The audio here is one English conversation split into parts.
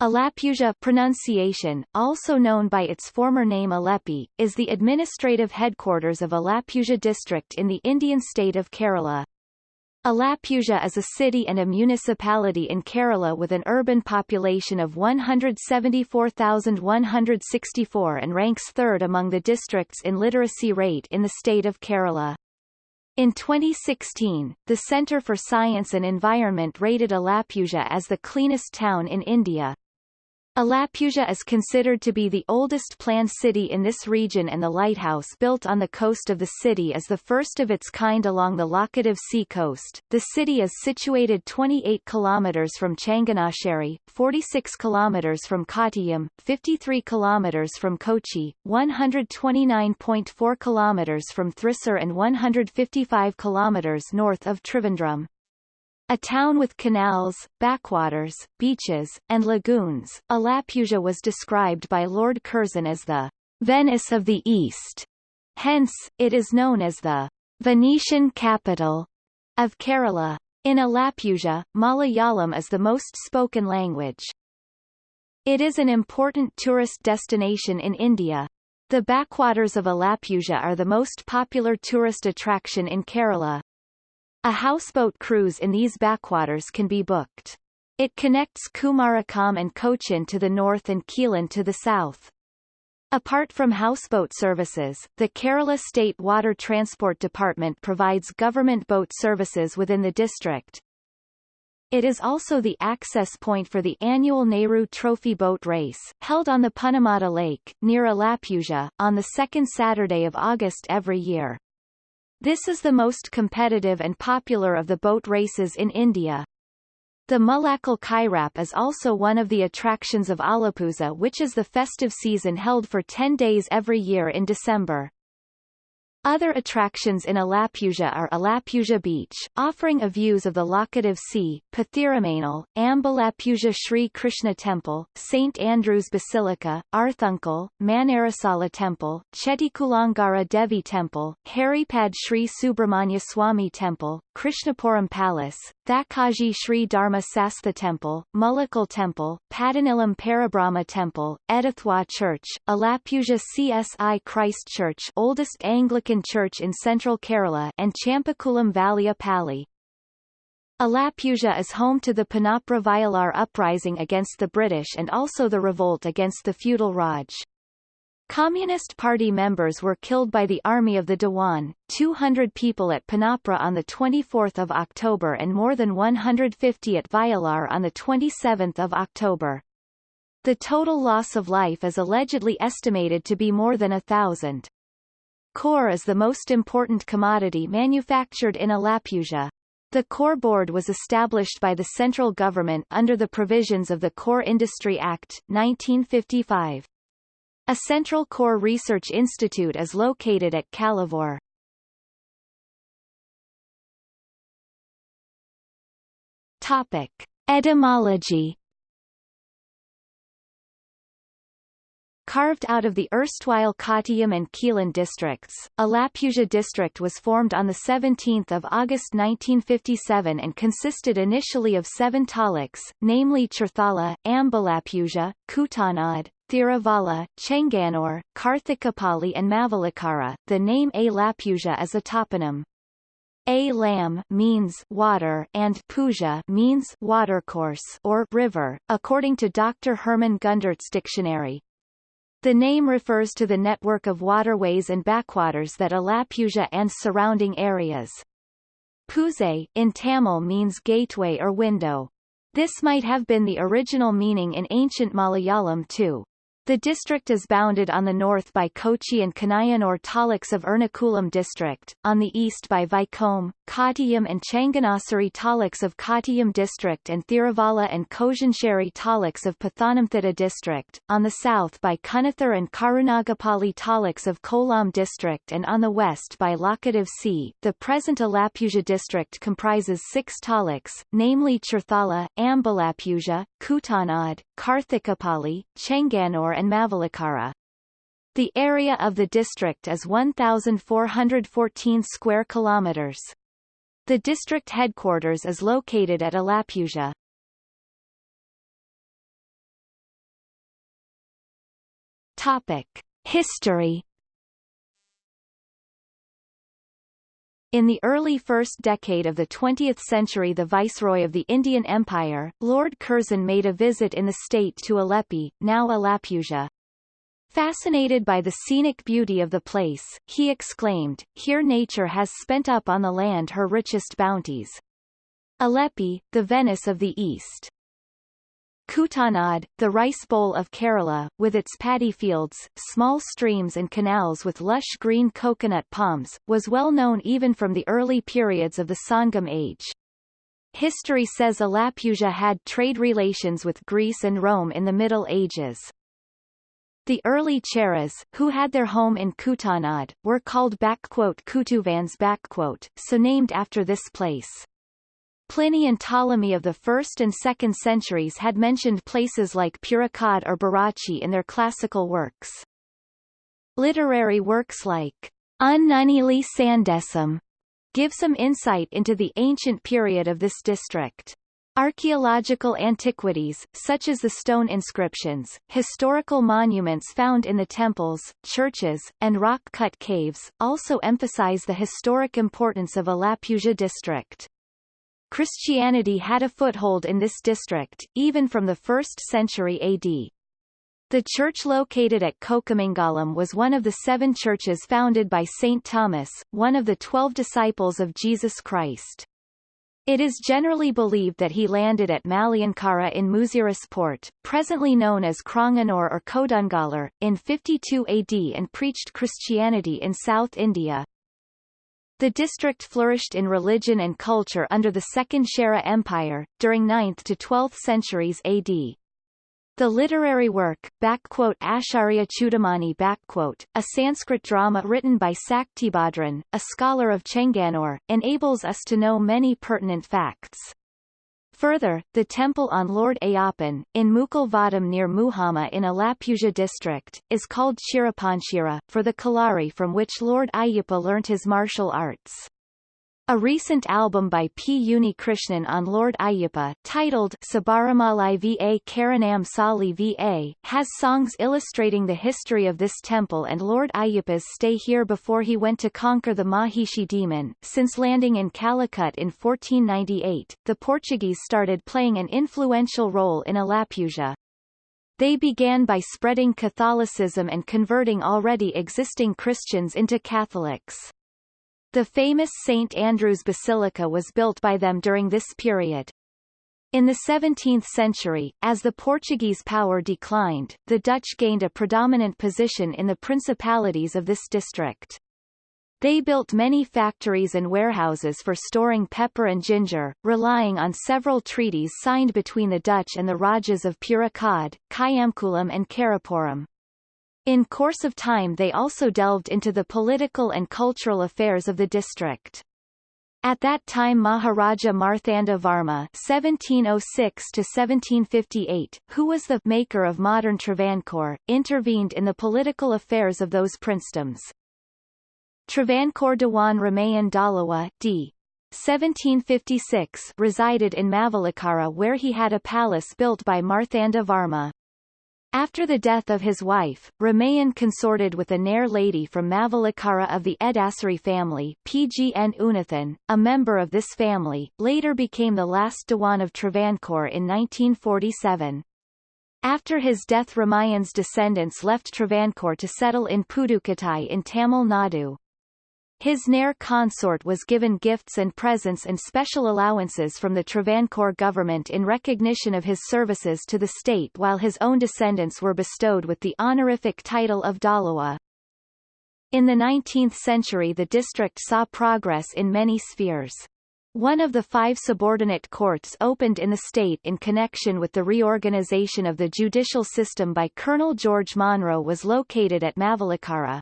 Alappuzha pronunciation, also known by its former name Alleppey, is the administrative headquarters of Alappuzha district in the Indian state of Kerala. Alappuzha is a city and a municipality in Kerala with an urban population of 174,164 and ranks third among the districts in literacy rate in the state of Kerala. In 2016, the Centre for Science and Environment rated Alappuzha as the cleanest town in India. Alappuzha is considered to be the oldest planned city in this region and the lighthouse built on the coast of the city is the first of its kind along the Laccadive Sea coast. The city is situated 28 kilometers from Changanassery, 46 kilometers from Kottayam, 53 kilometers from Kochi, 129.4 kilometers from Thrissur and 155 kilometers north of Trivandrum. A town with canals, backwaters, beaches, and lagoons, Alappuzha was described by Lord Curzon as the Venice of the East. Hence, it is known as the Venetian capital of Kerala. In Alappuzha, Malayalam is the most spoken language. It is an important tourist destination in India. The backwaters of Alappuzha are the most popular tourist attraction in Kerala. A houseboat cruise in these backwaters can be booked. It connects Kumarakom and Cochin to the north and Quilon to the south. Apart from houseboat services, the Kerala State Water Transport Department provides government boat services within the district. It is also the access point for the annual Nehru Trophy boat race, held on the Punnamada Lake, near Alappuzha, on the second Saturday of August every year. This is the most competitive and popular of the boat races in India. The Mullakkal Kairap is also one of the attractions of Alappuzha which is the festive season held for 10 days every year in December. Other attractions in Alappuzha are Alappuzha Beach, offering a views of the Laccadive Sea, Pathiramanal, Ambalappuzha Sri Krishna Temple, St. Andrew's Basilica, Arthunkal, Manarasala Temple, Chettikulangara Devi Temple, Haripad Sri Subramanya Swami Temple, Krishnapuram Palace, Thakazhi Sri Dharma Sastha Temple, Mullakkal Temple, Padanilam Parabrahma Temple, Edathua Church, Alappuzha CSI Christ Church oldest Anglican church in central Kerala and Champakulam Pali. Alappuzha is home to the Punnapra Vayalar uprising against the British and also the revolt against the feudal Raj. Communist Party members were killed by the Army of the Dewan, 200 people at Punnapra on 24 October and more than 150 at Vayalar on 27 October. The total loss of life is allegedly estimated to be more than a thousand. Coir is the most important commodity manufactured in Alappuzha. The Coir Board was established by the central government under the provisions of the Coir Industry Act, 1955. A central coir research institute is located at Kalavur. Topic. Etymology Carved out of the erstwhile Kottayam and Quilon districts, Alappuzha district was formed on 17 August 1957 and consisted initially of seven taluks, namely Cherthala, Ambalappuzha, Kuttanad, Thiruvalla, Chengannur, Karthikapalli and Mavelikara. The name Alappuzha is a toponym. A lam means water and puzha means watercourse or river, according to Dr. Herman Gundert's dictionary. The name refers to the network of waterways and backwaters that Alappuzha and surrounding areas. Puzai, in Tamil means gateway or window. This might have been the original meaning in ancient Malayalam too. The district is bounded on the north by Kochi and Kanayanur taluks of Ernakulam district, on the east by Vaikom, Kottayam and Changanassery taluks of Kottayam district and Thiruvalla and Kozhincherry taluks of Pathanamthitta district, on the south by Kunnathure and Karunagapalli taluks of Kollam district and on the west by Laccadive Sea. The present Alappuzha district comprises six taluks, namely Cherthala, Ambalappuzha, Kuttanad, Karthikapalli, Chengannur and Mavelikara. The area of the district is 1,414 square kilometers. The district headquarters is located at Alappuzha. Topic: History In the early first decade of the 20th century the Viceroy of the Indian Empire, Lord Curzon made a visit in the state to Alleppey, now Alappuzha. Fascinated by the scenic beauty of the place, he exclaimed, Here nature has spent up on the land her richest bounties. Alleppey, the Venice of the East. Kuttanad, the rice bowl of Kerala, with its paddy fields, small streams and canals with lush green coconut palms, was well known even from the early periods of the Sangam age. History says Alappuzha had trade relations with Greece and Rome in the Middle Ages. The early Cheras, who had their home in Kuttanad, were called Kutuvans so named after this place. Pliny and Ptolemy of the 1st and 2nd centuries had mentioned places like Purukad or Barachi in their classical works. Literary works like Unnuneeli Sandesam give some insight into the ancient period of this district. Archaeological antiquities, such as the stone inscriptions, historical monuments found in the temples, churches, and rock-cut caves, also emphasize the historic importance of Alappuzha district. Christianity had a foothold in this district, even from the 1st century AD. The church located at Kokkamangalam was one of the seven churches founded by St. Thomas, one of the twelve disciples of Jesus Christ. It is generally believed that he landed at Malayankara in Muziris Port, presently known as Cranganore or Kodungallur, in 52 AD and preached Christianity in South India. The district flourished in religion and culture under the Second Chera Empire, during 9th to 12th centuries AD. The literary work, Acharya Chudamani a Sanskrit drama written by Saktibhadran, a scholar of Chengannur, enables us to know many pertinent facts. Further, the temple on Lord Ayyappan, in Mukilvadam near Muhamma in Alappuzha district, is called Chirapanchira, for the Kalari from which Lord Ayyappa learnt his martial arts. A recent album by P. Unnikrishnan on Lord Ayyappa, titled Sabaramalai Va Karanam Sali Va, has songs illustrating the history of this temple and Lord Ayyappa's stay here before he went to conquer the Mahishi demon. Since landing in Calicut in 1498, the Portuguese started playing an influential role in Alappuzha. They began by spreading Catholicism and converting already existing Christians into Catholics. The famous St. Andrew's Basilica was built by them during this period. In the 17th century, as the Portuguese power declined, the Dutch gained a predominant position in the principalities of this district. They built many factories and warehouses for storing pepper and ginger, relying on several treaties signed between the Dutch and the Rajas of Purukad, Kayamkulam and Karapuram. In course of time they also delved into the political and cultural affairs of the district. At that time Maharaja Marthanda Varma (1706–1758), who was the maker of modern Travancore, intervened in the political affairs of those princedoms. Travancore Dewan Ramayan Dalawa d. 1756 resided in Mavelikara where he had a palace built by Marthanda Varma. After the death of his wife, Ramayan consorted with a Nair lady from Mavelikara of the Edasari family Pgn Unnithan, a member of this family, later became the last Dewan of Travancore in 1947. After his death Ramayan's descendants left Travancore to settle in Pudukkottai in Tamil Nadu. His Nair consort was given gifts and presents and special allowances from the Travancore government in recognition of his services to the state while his own descendants were bestowed with the honorific title of Dalawa. In the 19th century the district saw progress in many spheres. One of the five subordinate courts opened in the state in connection with the reorganization of the judicial system by Colonel George Monro was located at Mavelikara.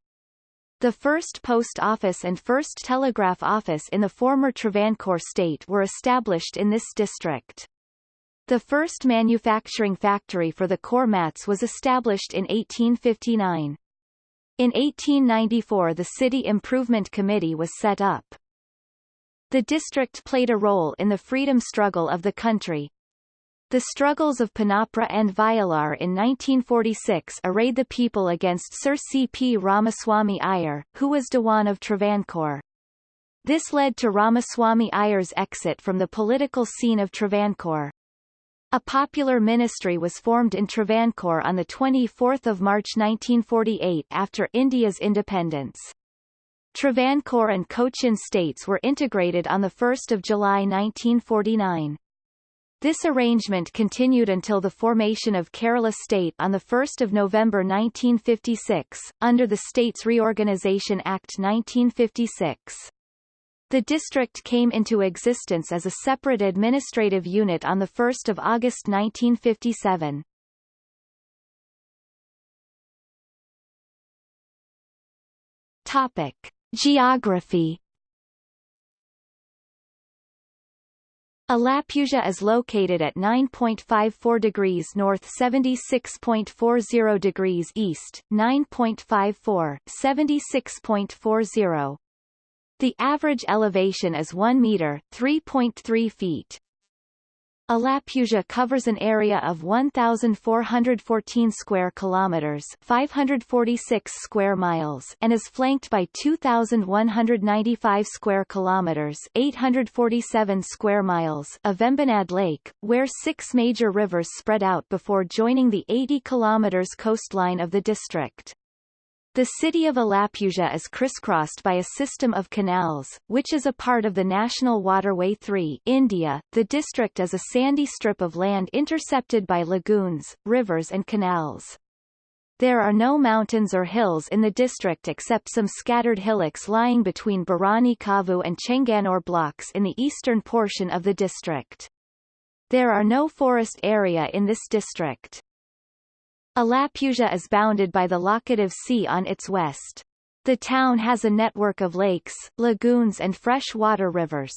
The first post office and first telegraph office in the former Travancore state were established in this district. The first manufacturing factory for the coir mats was established in 1859. In 1894 the City Improvement Committee was set up. The district played a role in the freedom struggle of the country. The struggles of Punnapra and Vayalar in 1946 arrayed the people against Sir C. P. Ramaswamy Iyer, who was Dewan of Travancore. This led to Ramaswamy Iyer's exit from the political scene of Travancore. A popular ministry was formed in Travancore on 24 March 1948 after India's independence. Travancore and Cochin states were integrated on 1 July 1949. This arrangement continued until the formation of Kerala State on 1 November 1956, under the States Reorganisation Act 1956. The district came into existence as a separate administrative unit on 1 August 1957. Topic. Geography Alappuzha is located at 9.54 degrees north 76.40 degrees east, 9.54, 76.40. The average elevation is 1 meter 3.3 feet. Alappuzha covers an area of 1414 square kilometers, 546 square miles, and is flanked by 2195 square kilometers, 847 square miles of Vembanad Lake, where six major rivers spread out before joining the 80 kilometers coastline of the district. The city of Alappuzha is crisscrossed by a system of canals, which is a part of the National Waterway 3 India. The district is a sandy strip of land intercepted by lagoons, rivers and canals. There are no mountains or hills in the district except some scattered hillocks lying between Bharani Kavu and Chengannur blocks in the eastern portion of the district. There are no forest area in this district. Alappuzha is bounded by the Laccadive Sea on its west. The town has a network of lakes, lagoons and fresh-water rivers.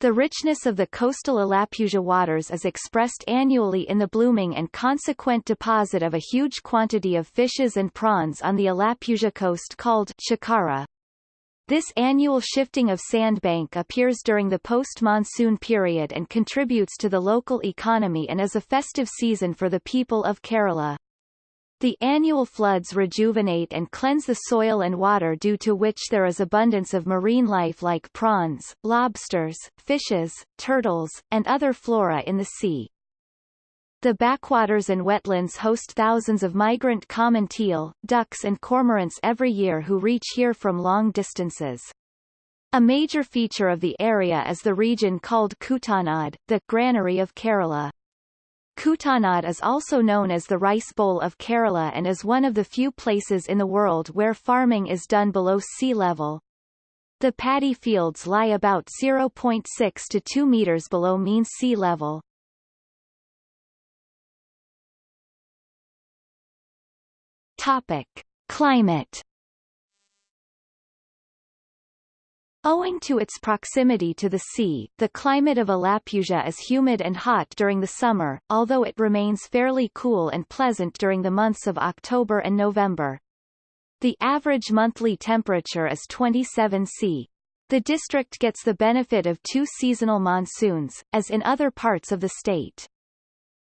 The richness of the coastal Alappuzha waters is expressed annually in the blooming and consequent deposit of a huge quantity of fishes and prawns on the Alappuzha coast called chakara. This annual shifting of sandbank appears during the post-monsoon period and contributes to the local economy and is a festive season for the people of Kerala. The annual floods rejuvenate and cleanse the soil and water due to which there is abundance of marine life like prawns, lobsters, fishes, turtles, and other flora in the sea. The backwaters and wetlands host thousands of migrant common teal, ducks and cormorants every year who reach here from long distances. A major feature of the area is the region called Kuttanad, the granary of Kerala. Kuttanad is also known as the Rice Bowl of Kerala and is one of the few places in the world where farming is done below sea level. The paddy fields lie about 0.6 to 2 meters below mean sea level. Topic. Climate Owing to its proximity to the sea, the climate of Alappuzha is humid and hot during the summer, although it remains fairly cool and pleasant during the months of October and November. The average monthly temperature is 27 C. The district gets the benefit of two seasonal monsoons, as in other parts of the state.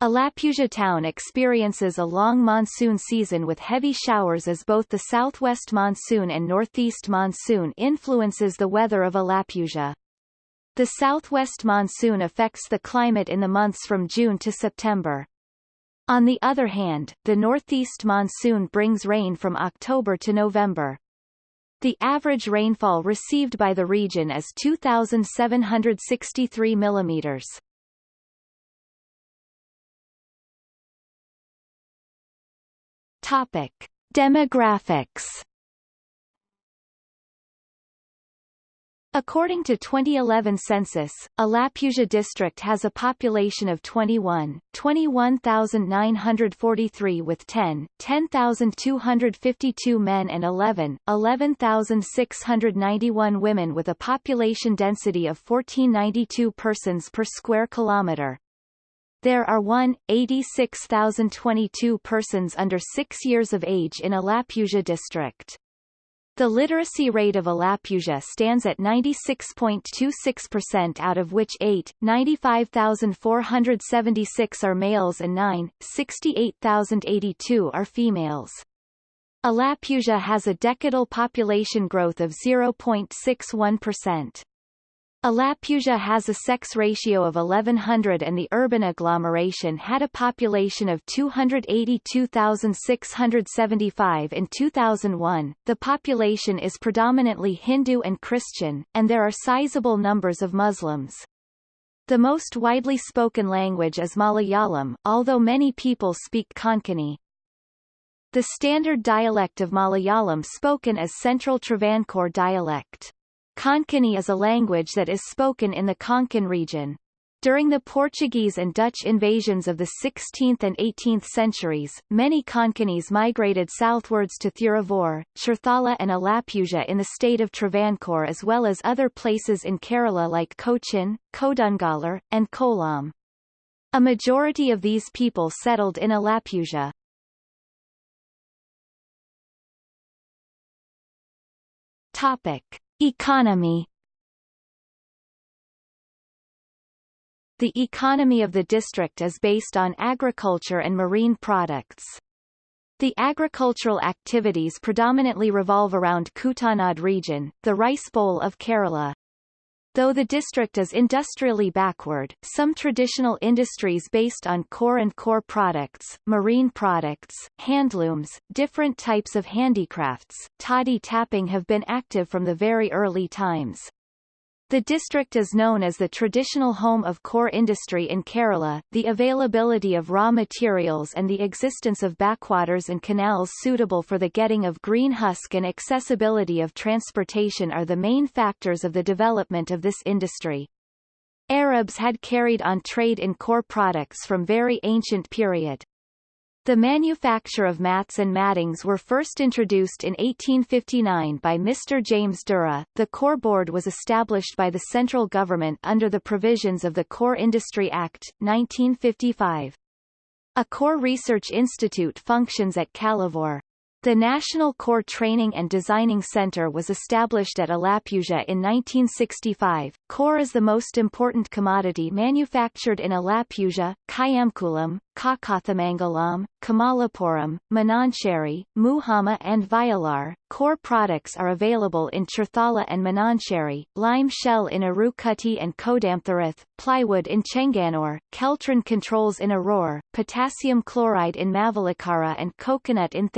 Alappuzha town experiences a long monsoon season with heavy showers as both the southwest monsoon and northeast monsoon influences the weather of Alappuzha. The southwest monsoon affects the climate in the months from June to September. On the other hand, the northeast monsoon brings rain from October to November. The average rainfall received by the region is 2,763 millimeters. Topic: Demographics. According to 2011 census, Alappuzha district has a population of 21, 21,943 with 10, 10,252 men and 11, 11,691 women with a population density of 1492 persons per square kilometre. There are 1,86,022 persons under 6 years of age in Alappuzha district. The literacy rate of Alappuzha stands at 96.26% out of which 8, 95,476 are males and 9, 68,082 are females. Alappuzha has a decadal population growth of 0.61%. Alappuzha has a sex ratio of 1100 and the urban agglomeration had a population of 282,675 in 2001. The population is predominantly Hindu and Christian, and there are sizable numbers of Muslims. The most widely spoken language is Malayalam, although many people speak Konkani. The standard dialect of Malayalam spoken is Central Travancore dialect. Konkani is a language that is spoken in the Konkan region. During the Portuguese and Dutch invasions of the 16th and 18th centuries, many Konkanis migrated southwards to Thiruvoor, Cherthala and Alappuzha in the state of Travancore as well as other places in Kerala like Cochin, Kodungallur, and Kollam. A majority of these people settled in Alappuzha. Topic. Economy The economy of the district is based on agriculture and marine products. The agricultural activities predominantly revolve around Kuttanad region, the rice bowl of Kerala. Though the district is industrially backward, some traditional industries based on coir and coir products, marine products, handlooms, different types of handicrafts, toddy tapping have been active from the very early times. The district is known as the traditional home of coir industry in Kerala. The availability of raw materials and the existence of backwaters and canals suitable for the getting of green husk and accessibility of transportation are the main factors of the development of this industry. Arabs had carried on trade in coir products from very ancient period. The manufacture of mats and mattings were first introduced in 1859 by Mr. James Dura. The Coir Board was established by the central government under the provisions of the Coir Industry Act, 1955. A coir research institute functions at Kalavoor. The National Coir Training and Designing Center was established at Alappuzha in 1965. Coir is the most important commodity manufactured in Alappuzha, Kayamkulam, Kakathamangalam, Kamalapuram, Manancherry, Muhamma and Vayalar. Coir products are available in Cherthala and Manancherry, lime shell in Arukutty and Kodamtharath, plywood in Chengannur, Keltron controls in Aurora, potassium chloride in Mavelikara and coconut in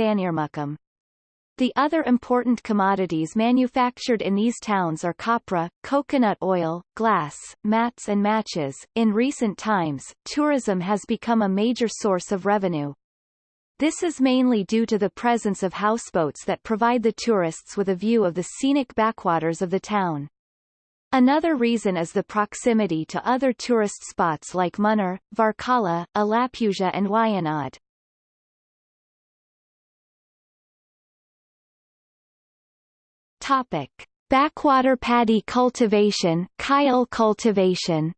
The other important commodities manufactured in these towns are copra, coconut oil, glass, mats and matches. In recent times, tourism has become a major source of revenue. This is mainly due to the presence of houseboats that provide the tourists with a view of the scenic backwaters of the town. Another reason is the proximity to other tourist spots like Munnar, Varkala, Alappuzha and Wayanad. Topic: Backwater paddy cultivation, Kayal cultivation.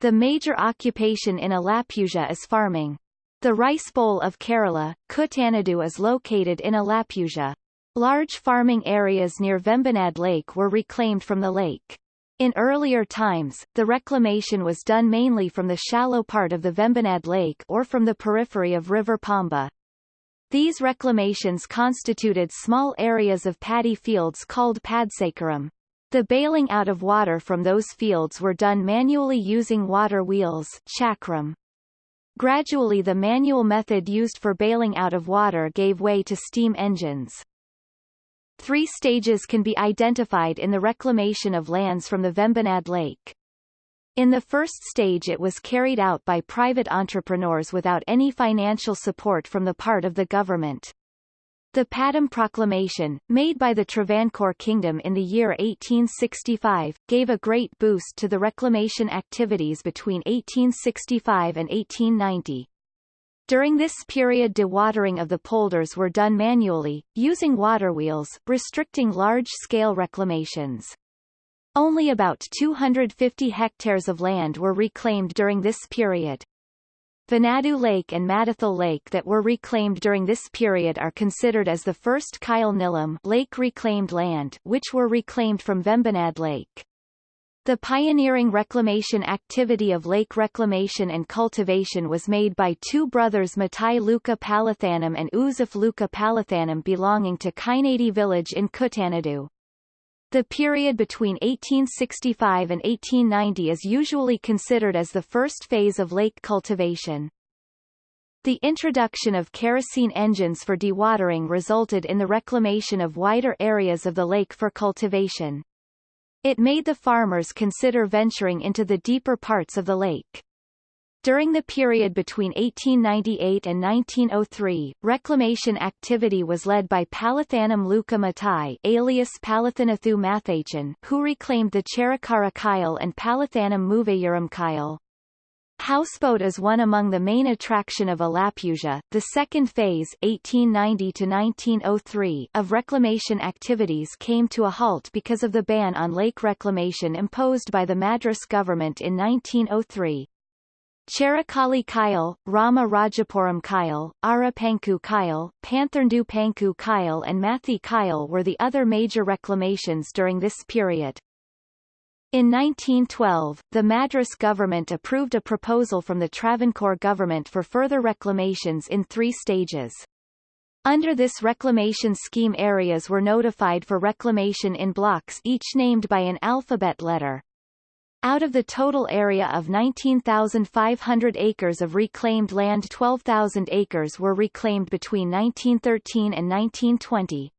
The major occupation in Alappuzha is farming. The rice bowl of Kerala, Kuttanadu is located in Alappuzha. Large farming areas near Vembanad Lake were reclaimed from the lake. In earlier times, the reclamation was done mainly from the shallow part of the Vembanad Lake or from the periphery of River Pamba. These reclamations constituted small areas of paddy fields called padsakaram. The bailing out of water from those fields were done manually using water wheels chakram. Gradually the manual method used for bailing out of water gave way to steam engines. Three stages can be identified in the reclamation of lands from the Vembanad Lake. In the first stage it was carried out by private entrepreneurs without any financial support from the part of the government. The Padam Proclamation, made by the Travancore Kingdom in the year 1865, gave a great boost to the reclamation activities between 1865 and 1890. During this period dewatering of the polders were done manually, using water wheels, restricting large-scale reclamations. Only about 250 hectares of land were reclaimed during this period. Venadu Lake and Madathil Lake that were reclaimed during this period are considered as the first Kayal Nilam lake reclaimed land which were reclaimed from Vembanad Lake. The pioneering reclamation activity of lake reclamation and cultivation was made by two brothers Matai Luka Palathanam and Uzuf Luka Palathanam belonging to Kainadi village in Kuttanadu. The period between 1865 and 1890 is usually considered as the first phase of lake cultivation. The introduction of kerosene engines for dewatering resulted in the reclamation of wider areas of the lake for cultivation. It made the farmers consider venturing into the deeper parts of the lake. During the period between 1898 and 1903, reclamation activity was led by Palathanam Luka Matai alias Palathanathu Mathachan, who reclaimed the Cherakara Kayal and Palathanam Muvayaram Kayal. Houseboat is one among the main attraction of Alappuzha. The second phase 1890 to 1903 of reclamation activities came to a halt because of the ban on lake reclamation imposed by the Madras government in 1903. Cherakali Kayal, Rama Rajapuram Kayal, Arapanku Kayal, Pantharndu Panku Kayal and Mathi Kayal were the other major reclamations during this period. In 1912, the Madras government approved a proposal from the Travancore government for further reclamations in three stages. Under this reclamation scheme areas were notified for reclamation in blocks each named by an alphabet letter. Out of the total area of 19,500 acres of reclaimed land 12,000 acres were reclaimed between 1913 and 1920,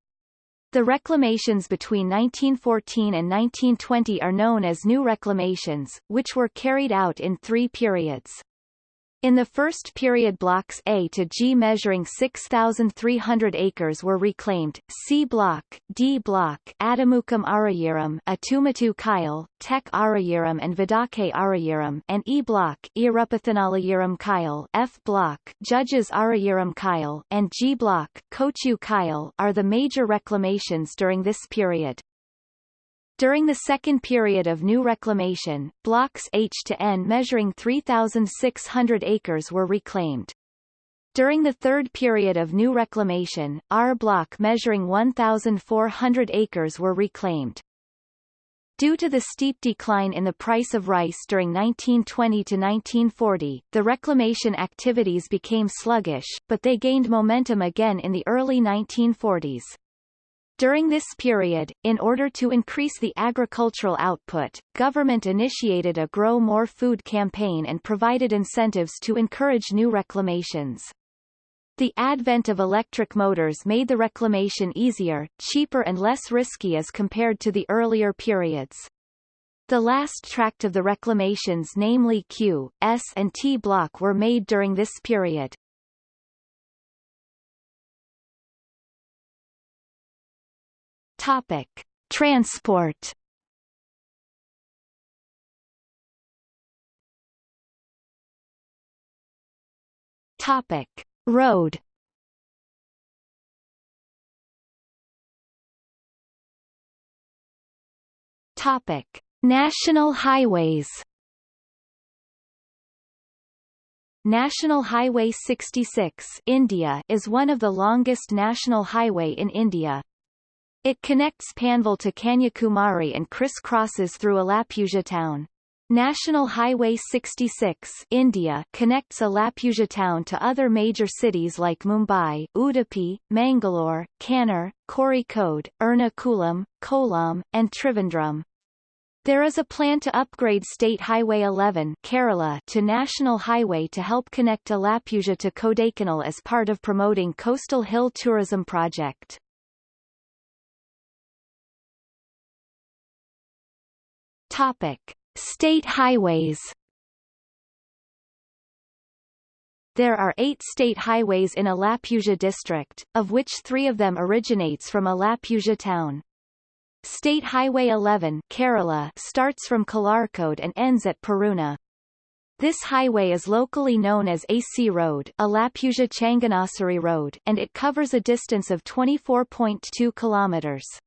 the reclamations between 1914 and 1920 are known as new reclamations, which were carried out in three periods. In the first period blocks A to G measuring 6,300 acres were reclaimed, C block, D block Adamukam Arayiram Atumatu Kayal, Tek and Vidake Arayiram and E block Irupathanalayiram Kayal F block Judges Arayiram Kayal and G block Kochu Kayal are the major reclamations during this period. During the second period of new reclamation, blocks H to N measuring 3,600 acres were reclaimed. During the third period of new reclamation, R block measuring 1,400 acres were reclaimed. Due to the steep decline in the price of rice during 1920 to 1940, the reclamation activities became sluggish, but they gained momentum again in the early 1940s. During this period, in order to increase the agricultural output, government initiated a Grow More Food campaign and provided incentives to encourage new reclamations. The advent of electric motors made the reclamation easier, cheaper and less risky as compared to the earlier periods. The last tract of the reclamations namely Q, S and T block were made during this period. Topic: Transport. Topic: Road. Topic: National highways. National Highway 66 India is one of the longest national highway in India. It connects Panvel to Kanyakumari and criss-crosses through Alappuzha town. National Highway 66 India connects Alappuzha town to other major cities like Mumbai, Udupi, Mangalore, Kannur, Kozhikode, Ernakulam, Kollam, and Trivandrum. There is a plan to upgrade State Highway 11 Kerala to National Highway to help connect Alappuzha to Kodaikanal as part of promoting Coastal Hill Tourism Project. Topic: State highways. There are eight state highways in Alappuzha district, of which three of them originates from Alappuzha town. State Highway 11 Kerala starts from Kalarkode and ends at Perunna. This highway is locally known as AC Road Alappuzha Changanassery Road and it covers a distance of 24.2 kilometers.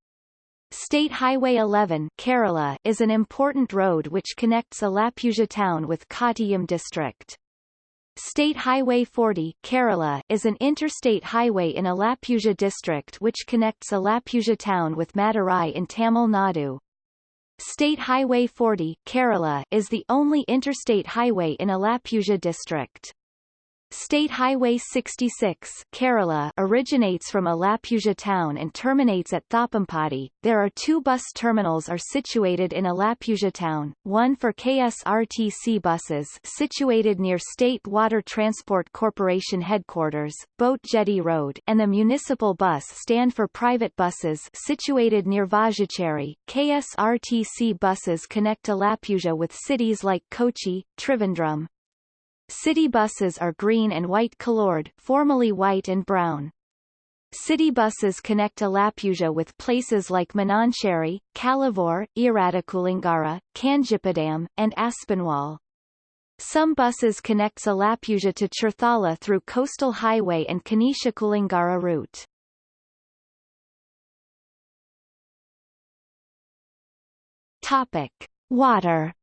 State Highway 11 Kerala is an important road which connects Alappuzha town with Kottayam district. State Highway 40 Kerala is an interstate highway in Alappuzha district which connects Alappuzha town with Madurai in Tamil Nadu. State Highway 40 Kerala is the only interstate highway in Alappuzha district. State Highway 66 Kerala originates from Alappuzha town and terminates at Thappampady. There are two bus terminals are situated in Alappuzha town, one for KSRTC buses situated near State Water Transport Corporation headquarters, Boat Jetty Road and the municipal bus stand for private buses situated near Vajacheri. KSRTC buses connect Alappuzha with cities like Kochi, Trivandrum, City buses are green and white colored, formerly white and brown. City buses connect Alappuzha with places like Manancherry, Kalavur, Iradakulingara, Kanjipadam, and Aspinwall. Some buses connect Alappuzha to Cherthala through Coastal Highway and Kanishkulingara route. Topic. Water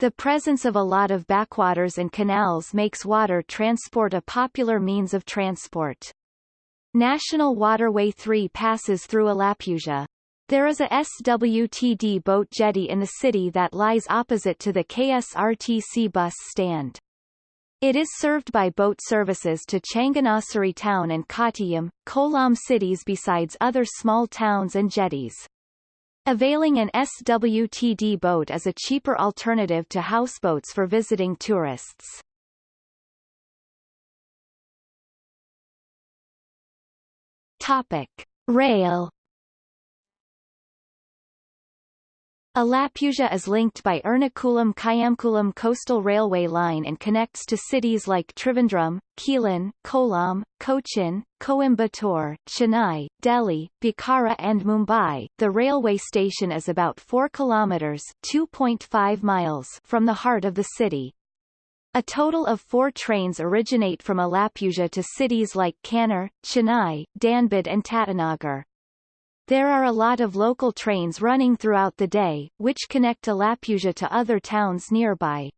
The presence of a lot of backwaters and canals makes water transport a popular means of transport. National Waterway 3 passes through Alappuzha. There is a SWTD boat jetty in the city that lies opposite to the KSRTC bus stand. It is served by boat services to Changanassery town and Kottayam, Kollam cities besides other small towns and jetties. Availing an SWTD boat is a cheaper alternative to houseboats for visiting tourists. Topic. Rail Alappuzha is linked by Ernakulam-Kayamkulam coastal railway line and connects to cities like Trivandrum, Quilon, Kollam, Cochin, Coimbatore, Chennai, Delhi, Bokaro and Mumbai. The railway station is about 4 kilometers (2.5 miles) from the heart of the city. A total of four trains originate from Alappuzha to cities like Kannur, Chennai, Dhanbad and Tatanagar. There are a lot of local trains running throughout the day, which connect Alappuzha to other towns nearby.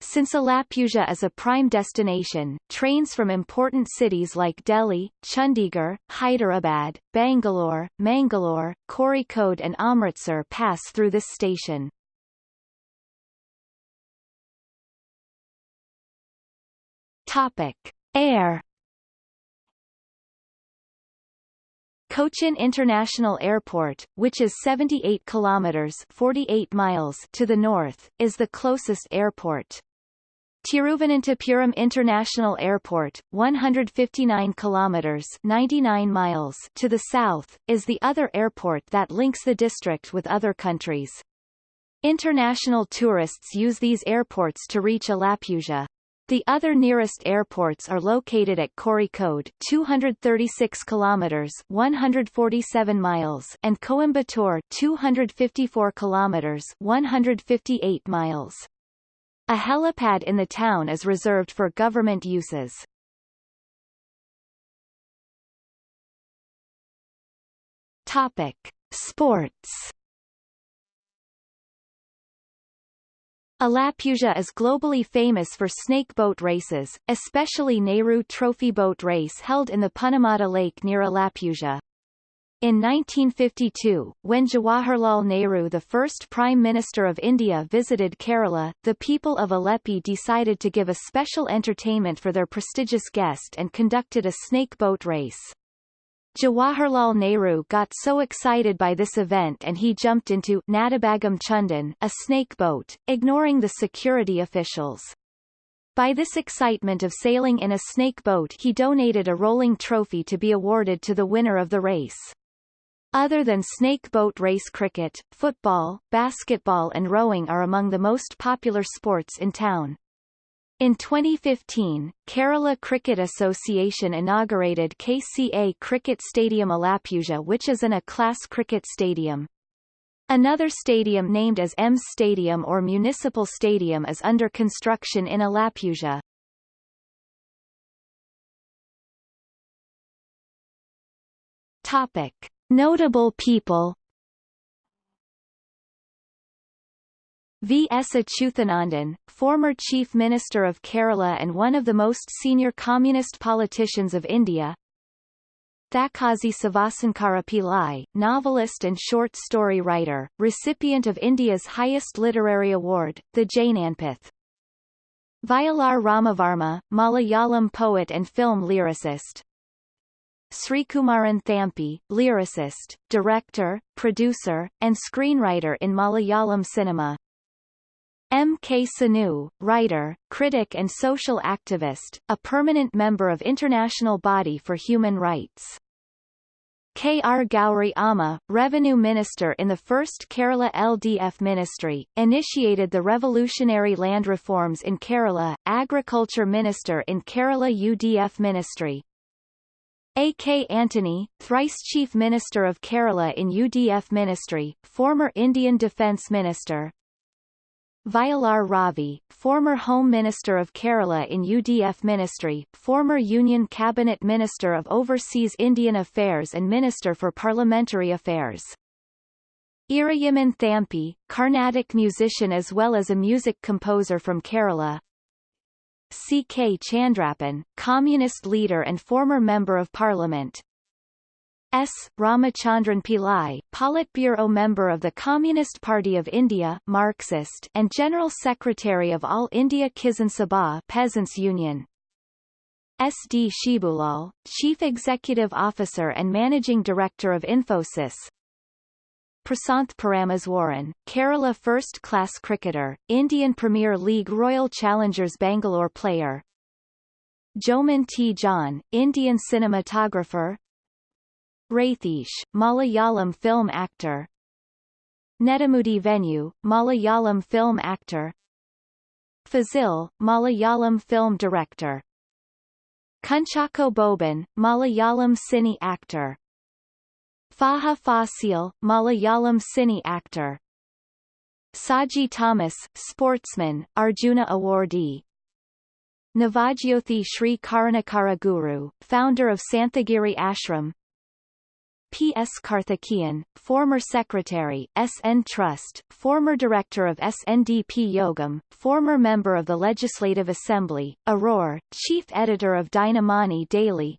Since Alappuzha is a prime destination, trains from important cities like Delhi, Chandigarh, Hyderabad, Bangalore, Mangalore, Kozhikode and Amritsar pass through this station. Topic. Air Cochin International Airport, which is 78 kilometers 48 miles to the north, is the closest airport. Tiruvananthapuram International Airport, 159 kilometers 99 miles to the south, is the other airport that links the district with other countries. International tourists use these airports to reach Alappuzha. The other nearest airports are located at Kozhikode 236 kilometers 147 miles and Coimbatore 254 kilometers 158 miles. A helipad in the town is reserved for government uses. Topic: Sports Alappuzha is globally famous for snake boat races, especially Nehru Trophy boat race held in the Punnamada Lake near Alappuzha. In 1952, when Jawaharlal Nehru the first Prime Minister of India visited Kerala, the people of Alleppey decided to give a special entertainment for their prestigious guest and conducted a snake boat race. Jawaharlal Nehru got so excited by this event and he jumped into Nadubhagam Chundan, a snake boat, ignoring the security officials. By this excitement of sailing in a snake boat he donated a rolling trophy to be awarded to the winner of the race. Other than snake boat race cricket, football, basketball and rowing are among the most popular sports in town. In 2015, Kerala Cricket Association inaugurated KCA Cricket Stadium Alappuzha which is an A-class cricket stadium. Another stadium named as EMS Stadium or Municipal Stadium is under construction in Alappuzha. Topic. Notable people V. S. Achuthanandan, former Chief Minister of Kerala and one of the most senior communist politicians of India. Thakazhi Sivasankara Pillai, novelist and short story writer, recipient of India's highest literary award, the Jnanpith. Vayalar Ramavarma, Malayalam poet and film lyricist. Srikumaran Thampi, lyricist, director, producer, and screenwriter in Malayalam cinema. M. K. Sanu, writer, critic and social activist, a permanent member of International Body for Human Rights. K. R. Gauri Amma, revenue minister in the first Kerala LDF ministry, initiated the revolutionary land reforms in Kerala, agriculture minister in Kerala UDF ministry. A. K. Antony, thrice chief minister of Kerala in UDF ministry, former Indian defence minister, Vayalar Ravi, former Home Minister of Kerala in UDF Ministry, former Union Cabinet Minister of Overseas Indian Affairs and Minister for Parliamentary Affairs. Irayimman Thampi, Carnatic musician as well as a music composer from Kerala. C. K. Chandrappan, Communist leader and former Member of Parliament. S. Ramachandran Pillai, Politburo member of the Communist Party of India Marxist and General Secretary of All India Kisan Sabha Peasants Union. S. D. Shibulal, Chief Executive Officer and Managing Director of Infosys. Prasanth Parameswaran, Kerala first-class cricketer, Indian Premier League Royal Challengers Bangalore player. Joman T. John, Indian cinematographer, Ratheesh, Malayalam film actor. Nedumudi Venu, Malayalam film actor. Fazil, Malayalam film director. Kunchacko Boban, Malayalam cine actor. Faha Fasil, Malayalam cine actor. Saji Thomas, sportsman, Arjuna awardee. Navajyothi Sri Karunakara Guru, founder of Santhigiri Ashram P. S. Karthikeyan, former Secretary, SN Trust, former Director of SNDP Yogam, former Member of the Legislative Assembly, Aurora, Chief Editor of Dinamani Daily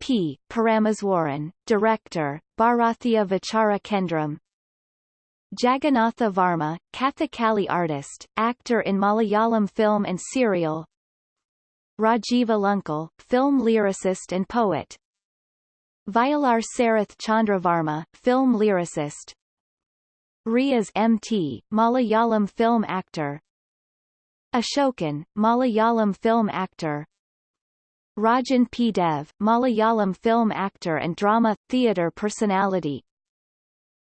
P. Parameswaran, Director, Bharatiya Vichara Kendram Jagannatha Varma, Kathakali artist, actor in Malayalam film and serial Rajiv Alunkal, film lyricist and poet, Vayalar Sarath Chandravarma, film lyricist Riaz M.T., Malayalam film actor Ashokan, Malayalam film actor Rajan P. Dev, Malayalam film actor and drama, theatre personality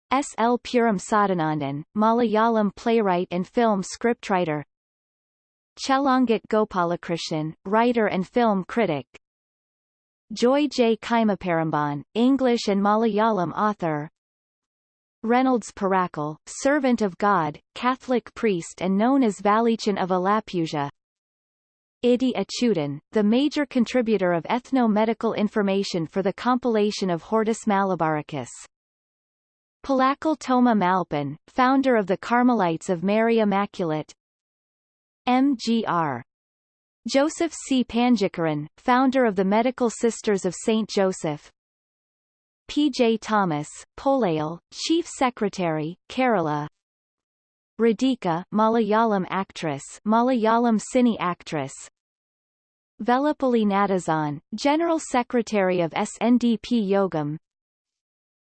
S. L. Puram Sadanandan, Malayalam playwright and film scriptwriter Chelangat Gopalakrishnan, writer and film critic Joy J. Kaimaparamban, English and Malayalam author Reynolds Purackal, Servant of God, Catholic priest and known as Valichan of Alappuzha Idi Achuthan, the major contributor of ethno-medical information for the compilation of Hortus Malabaricus. Palakal Toma Malpan, founder of the Carmelites of Mary Immaculate M.G.R. Joseph C. Panjikaran, founder of the Medical Sisters of St. Joseph. P. J. Thomas, Polayal, Chief Secretary, Kerala. Radhika, Malayalam actress, Malayalam cine actress. Vellappally Natesan, General Secretary of SNDP Yogam.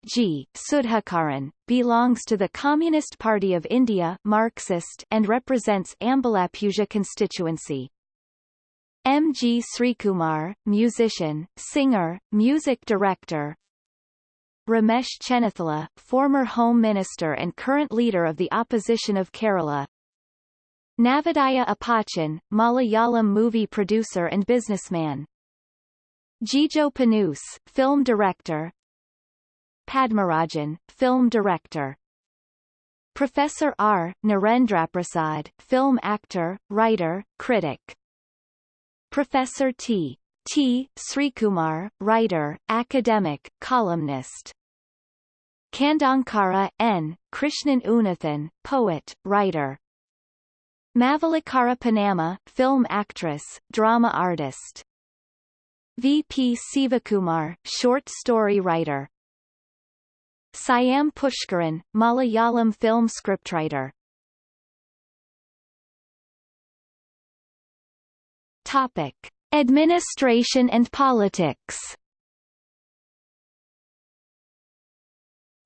G. Sudhakaran, belongs to the Communist Party of India Marxist and represents Ambalappuzha constituency. M. G. Srikumar, musician, singer, music director. Ramesh Chennithala, former Home Minister and current leader of the opposition of Kerala. Navodaya Appachan, Malayalam movie producer and businessman. Jijo Punnoose, film director. Padmarajan, film director. Professor R. Narendraprasad, film actor, writer, critic. Professor T. T. Srikumar, writer, academic, columnist. Kandankara, N. Krishnan Unathan, poet, writer. Mavelikara Panama, film actress, drama artist. V. P. Sivakumar, short story writer. Syam Pushkaran, Malayalam film scriptwriter. Topic: Administration and politics.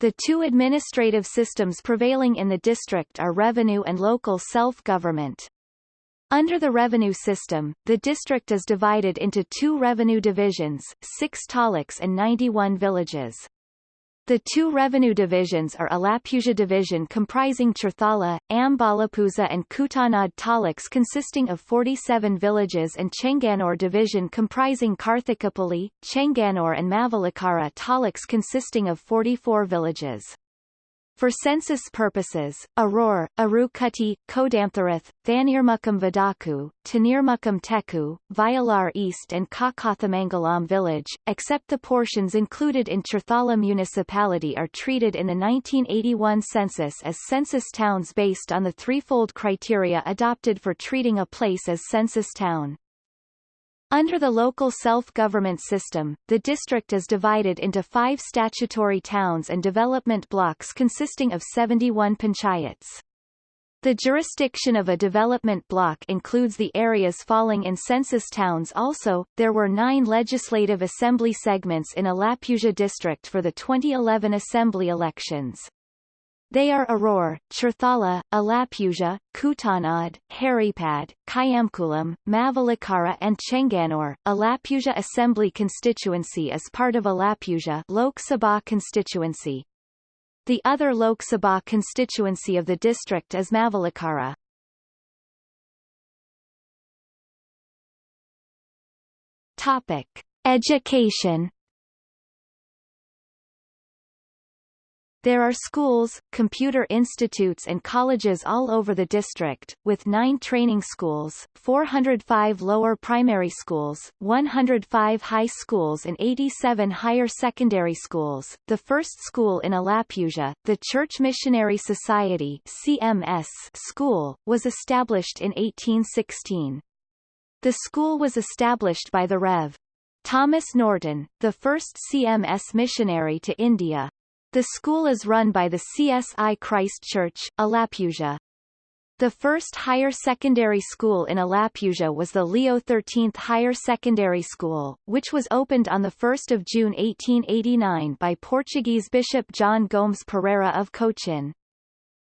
The two administrative systems prevailing in the district are revenue and local self-government. Under the revenue system, the district is divided into two revenue divisions, six taluks and 91 villages. The two revenue divisions are Alappuzha division comprising Cherthala, Ambalappuzha and Kuttanad taluks consisting of 47 villages and Chengannur division comprising Karthikapalli, Chengannur and Mavelikara taluks consisting of 44 villages. For census purposes, Aroor, Arookutty, Kodamthuruth, Thanirmukkam Vadaku, Tanirmukkam Teku, Vayalar East and Kakathamangalam village, except the portions included in Cherthala municipality are treated in the 1981 census as census towns based on the threefold criteria adopted for treating a place as census town. Under the local self-government system, the district is divided into five statutory towns and development blocks consisting of 71 panchayats. The jurisdiction of a development block includes the areas falling in census towns also. There were nine legislative assembly segments in Alappuzha district for the 2011 assembly elections. They are Aroor, Cherthala, Alappuzha, Kuttanad, Haripad, Kayamkulam, Mavelikara and Chengannur. Alappuzha Assembly constituency is part of Alappuzha Lok Sabha constituency. The other Lok Sabha constituency of the district is Mavelikara. Topic: Education There are schools, computer institutes and colleges all over the district, with nine training schools, 405 lower primary schools, 105 high schools and 87 higher secondary schools. The first school in Alappuzha, the Church Missionary Society CMS school, was established in 1816. The school was established by the Rev. Thomas Norton, the first CMS missionary to India. The school is run by the CSI Christ Church, Alappuzha. The first higher secondary school in Alappuzha was the Leo XIII Higher Secondary School, which was opened on 1 June 1889 by Portuguese Bishop John Gomes Pereira of Cochin.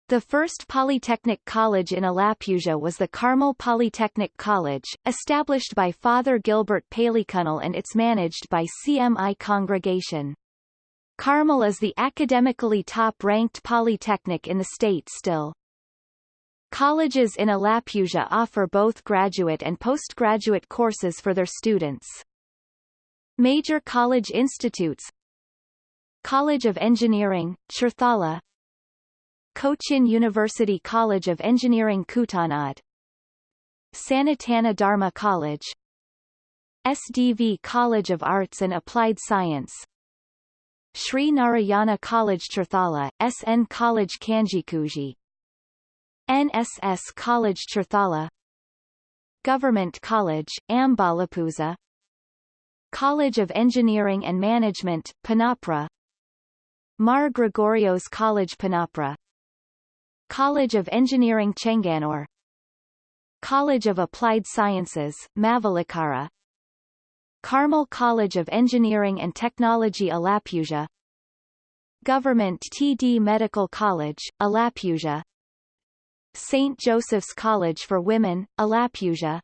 The first polytechnic college in Alappuzha was the Carmel Polytechnic College, established by Father Gilbert Paleycunnel and its managed by CMI Congregation. Carmel is the academically top-ranked polytechnic in the state still. Colleges in Alappuzha offer both graduate and postgraduate courses for their students. Major college institutes College of Engineering, Cherthala Cochin University College of Engineering Kuttanad Sanatana Dharma College SDV College of Arts and Applied Science Sri Narayana College Cherthala, SN College Kanjikuzhi NSS College Cherthala Government College, Ambalappuzha College of Engineering and Management, Punnapra. Mar Gregorios College Punnapra. College of Engineering Chengannur College of Applied Sciences, Mavelikara Carmel College of Engineering and Technology Alappuzha Government TD Medical College, Alappuzha St. Joseph's College for Women, Alappuzha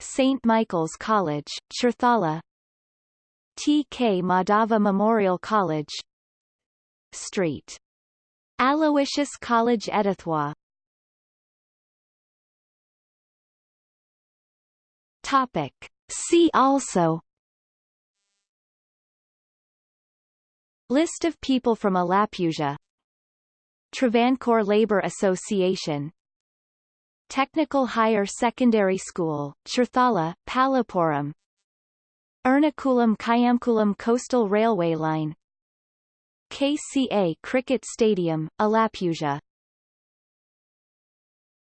St. Michael's College, Cherthala T. K. Madhava Memorial College Street. Aloysius College Edathua Topic See also. List of people from Alappuzha Travancore Labor Association. Technical Higher Secondary School, Cherthala, Palappuram Ernakulam Kayamkulam Coastal Railway Line. KCA Cricket Stadium, Alappuzha.